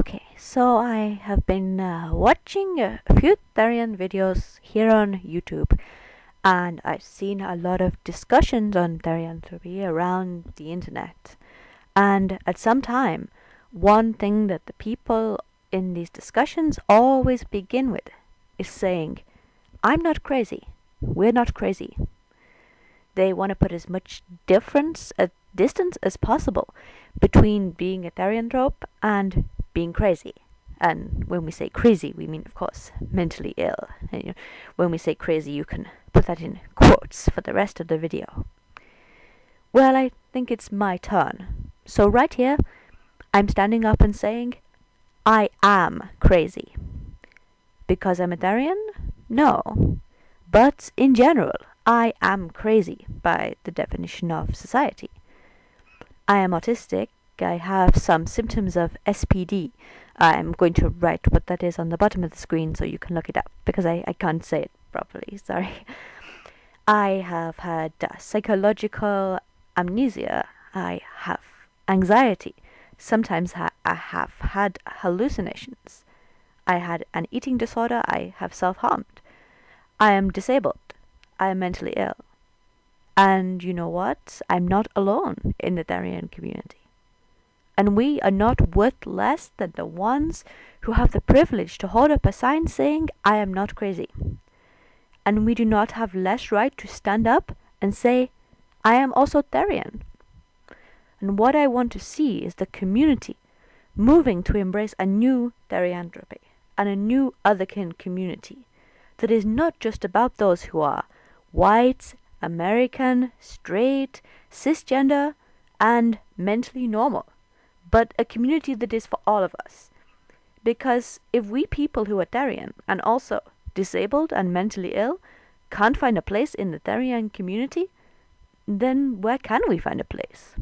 Okay, so I have been uh, watching a few Therian videos here on YouTube and I've seen a lot of discussions on therianthropy around the internet. And at some time, one thing that the people in these discussions always begin with is saying, I'm not crazy. We're not crazy. They want to put as much difference, a distance as possible between being a therianthrope and being crazy. And when we say crazy, we mean, of course, mentally ill. And, you know, when we say crazy, you can put that in quotes for the rest of the video. Well, I think it's my turn. So right here, I'm standing up and saying, I am crazy. Because I'm a Therian? No. But in general, I am crazy by the definition of society. I am autistic I have some symptoms of SPD. I'm going to write what that is on the bottom of the screen so you can look it up because I, I can't say it properly, sorry. I have had psychological amnesia. I have anxiety. Sometimes ha I have had hallucinations. I had an eating disorder. I have self-harmed. I am disabled. I am mentally ill. And you know what? I'm not alone in the Therian community and we are not worth less than the ones who have the privilege to hold up a sign saying, I am not crazy. And we do not have less right to stand up and say, I am also Therian. And what I want to see is the community moving to embrace a new Therianthropy and a new otherkin community that is not just about those who are white, American, straight, cisgender, and mentally normal but a community that is for all of us. Because if we people who are Therian and also disabled and mentally ill can't find a place in the Therian community, then where can we find a place?